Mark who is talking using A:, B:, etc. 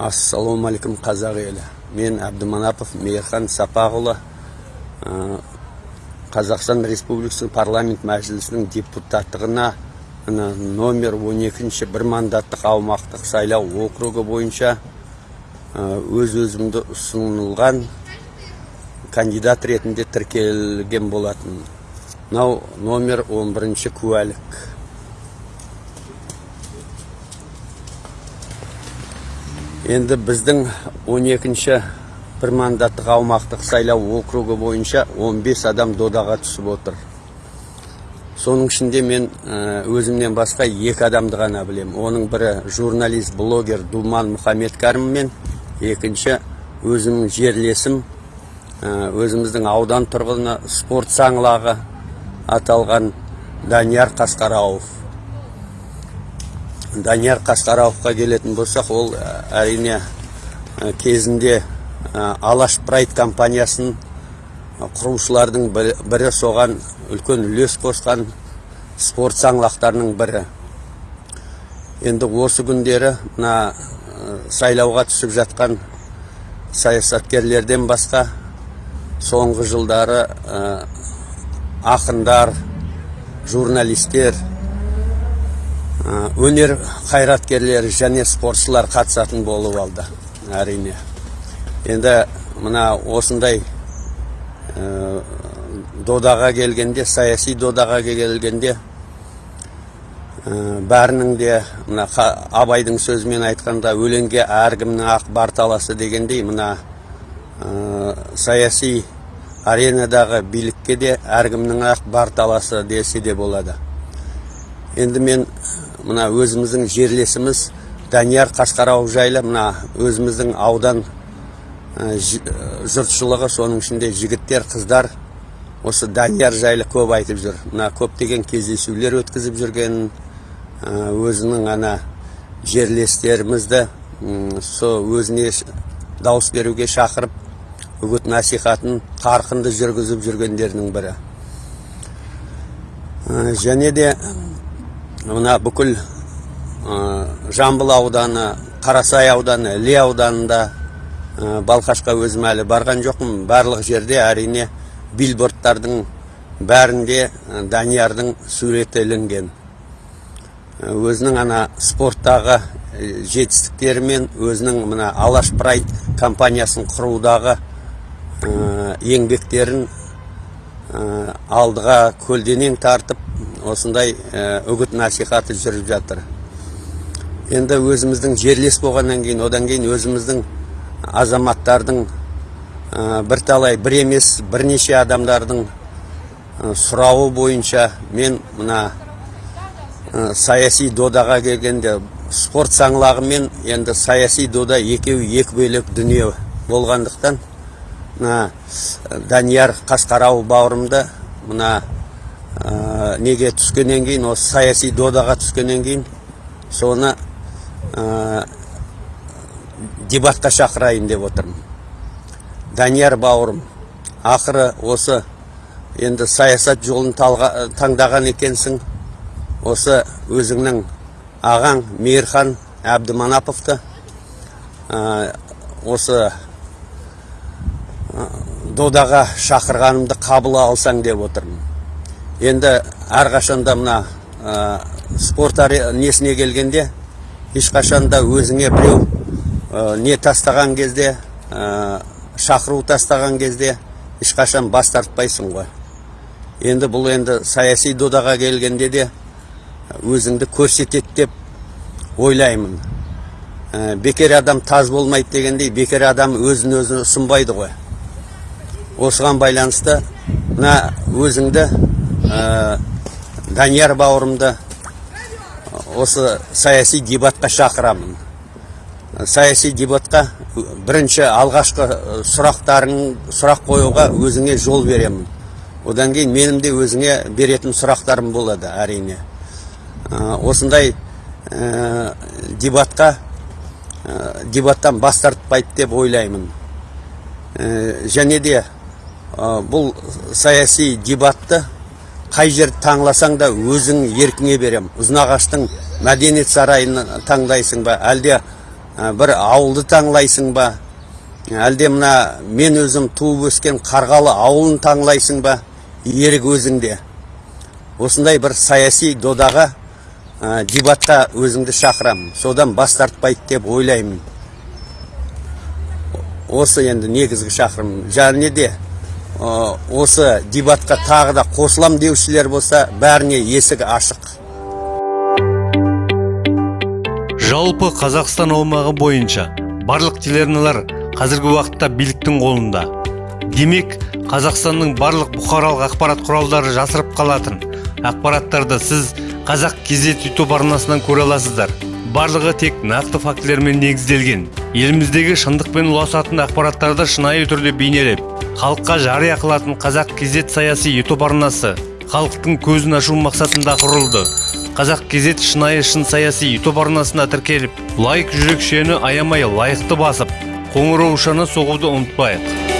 A: ассалаумағалейкум қазақ елі. Мен әбдіманапов мейірхан сапақұлы қазақстан республикасының парламент мәжілісінің депутаттығына номер 12-ші бір мандаттық аумақтық сайлау округі бойынша өз өзімді ұсынылған кандидат ретінде тіркелген болатын. Мынау номер 11-ші куәлік. Енді біздің 12-ші бір мандаттық аумақтық сайлау округі бойынша 15 адам додаға түсіп отыр. Соның ішінде мен ә, өзімнен басқа екі адамды ғана білемін. Оның бірі журналист блогер думан мұхаммедкәрім мен екінші өзімнің жерлесім ә, өзіміздің аудан тұрғыны спорт саңлағы аталған данияр қасқарауов. Данияр қасқарауовқа келетін болсақ ол әрине кезінде алаш прайд компаниясын құрушылардың бірі соған үлкен үлес қосқан спорт саңлақтарының бірі. Енді осы күндері мына сайлауға түсіп жатқан саясаткерлерден басқа соңғы жылдары ақындар журналистер өнер қайраткерлері және спортшылар қатысатын болып алды әрине. Енді мына осындай додаға келгенде саяси додаға келгенде бәрінің де мына абайдың сөзімен айтқанда өлеңге әркімнің ақ бар таласы дегендей мына саяси аренадағы билікке де әркімнің ақ бар таласы десе де болады. Енді мен мына өзіміздің жерлесіміз данияр қашқарау жайлы мына өзіміздің аудан жұртшылығы соның ішінде жігіттер қыздар осы данияр жайлы көп айтып жүр. Мына көптеген кездесулер өткізіп жүрген өзінің ана жерлестерімізді со өзіне дауыс беруге шақырып үгіт насихатын қарқынды жүргізіп жүргендерінің бірі. Және де мына бүкіл жамбыл ауданы қарасай ауданы іле ауданында балқашқа өзім әлі барған жоқпын. Барлық жерде әрине билбордтардың бәрінде даниярдың суреті ілінген. Өзінің ана спорттағы жетістіктерімен өзінің мына алаш прайд компаниясын құрудағы еңбектерін алдыға көлденең тартып осындай үгіт насихаты жүріп жатыр. Енді өзіміздің жерлес болғаннан кейін одан кейін өзіміздің азаматтардың бірталай бір емес бірнеше адамдардың сұрауы бойынша мен мына саяси додаға келгенде спорт саңлағы мен енді саяси дода екеуі екі бөлек дүние болғандықтан мына данияр қасқарау бауырымды мына неге түскеннен кейін осы саяси додаға түскеннен кейін соны дебатқа шақырайын деп отырмын. Данияр бауырым ақыры осы енді саясат жолын таңдаған екенсің. Осы өзіңнің ағаң мейірхан әбдіманаповты осы додаға шақырғанымды қабыл алсаң деп отырмын. Енді әрқашанда мына спорт несіне келгенде ешқашанда өзіңе біреу не тастаған кезде шақыру тастаған кезде ешқашан бас тартпайсың ғой. Енді бұл енді саяси додаға келгенде де өзіңді көрсетеді деп ойлаймын. Бекер адам таз болмайды дегендей бекер адам өзін өзі ұсынбайды ғой. Осыған байланысты мына өзіңді данияр бауырымды осы саяси дебатқа шақырамын. Саяси дебатқа бірінші алғашқы сұрақтарың сұрақ қоюға өзіңе жол беремін. Одан кейін менің де өзіңе беретін сұрақтарым болады әрине. Осындай дебатқа дебаттан бас тартпайды деп ойлаймын. Және де бұл саяси дебатты қай жерді таңласаң да өзің еркіңе берем. Ұзынағаштың мәдениет сарайын таңдайсың ба? Әлде бір ауылды таңлайсың ба? Әлде мына мен өзім туып өскен қарғалы ауылын таңлайсың ба? Ерік өзіңде. Осындай бір саяси додаға ә, дебатқа өзіңді шақырамын. Содан бас тартпайды деп ойлаймын. Осы енді негізгі шақырым. Және де осы дебатқа тағы да қосылам деушілер болса бәріне есік ашық.
B: Жалпы қазақстан аумағы бойынша барлық телеарналар қазіргі уақытта биліктің қолында. Демек қазақстанның барлық бұқаралық ақпарат құралдары жасырып қалатын. Ақпараттарды сіз қазақ кезет ютуб арнасынан көре аласыздар. Барлығы тек нақты фактілермен негізделген. Еліміздегі шындықпен ұласатын ақпараттарды шынайы түрде бейнелеп халыққа жария қылатын қазақ кезет саяси ютуб арнасы халықтың көзін ашу мақсатында құрылды. Қазақ кезет шынайы шын саяси ютуб арнасына тіркеліп лайк жүрекшені аямай лайықты басып қоңыраушаны соғуды ұмытпайық.